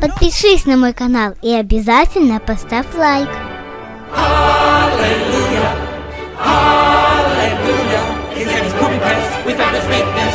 Подпишись на мой канал и обязательно поставь лайк. Hallelujah, hallelujah. His name is Whoopie Pants. We found his mate.